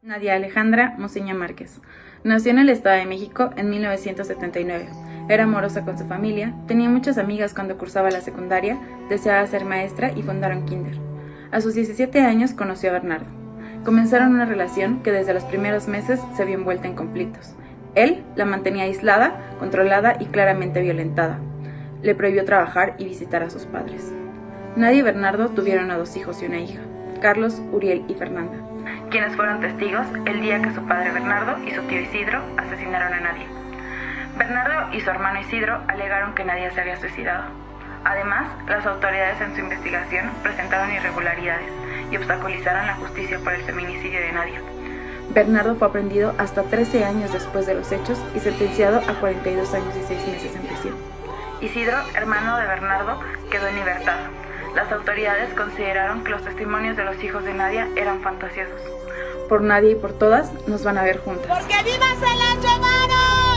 Nadia Alejandra Moseña Márquez. Nació en el Estado de México en 1979. Era amorosa con su familia, tenía muchas amigas cuando cursaba la secundaria, deseaba ser maestra y fundaron Kinder. A sus 17 años conoció a Bernardo. Comenzaron una relación que desde los primeros meses se vio envuelta en conflictos. Él la mantenía aislada, controlada y claramente violentada. Le prohibió trabajar y visitar a sus padres. Nadia y Bernardo tuvieron a dos hijos y una hija, Carlos, Uriel y Fernanda quienes fueron testigos el día que su padre Bernardo y su tío Isidro asesinaron a Nadia. Bernardo y su hermano Isidro alegaron que Nadia se había suicidado. Además, las autoridades en su investigación presentaron irregularidades y obstaculizaron la justicia por el feminicidio de Nadia. Bernardo fue aprendido hasta 13 años después de los hechos y sentenciado a 42 años y 6 meses en prisión. Isidro, hermano de Bernardo, quedó en libertad. Las autoridades consideraron que los testimonios de los hijos de Nadia eran fantasiosos por nadie y por todas, nos van a ver juntas. ¡Porque viva se la llevaron! ¡Viva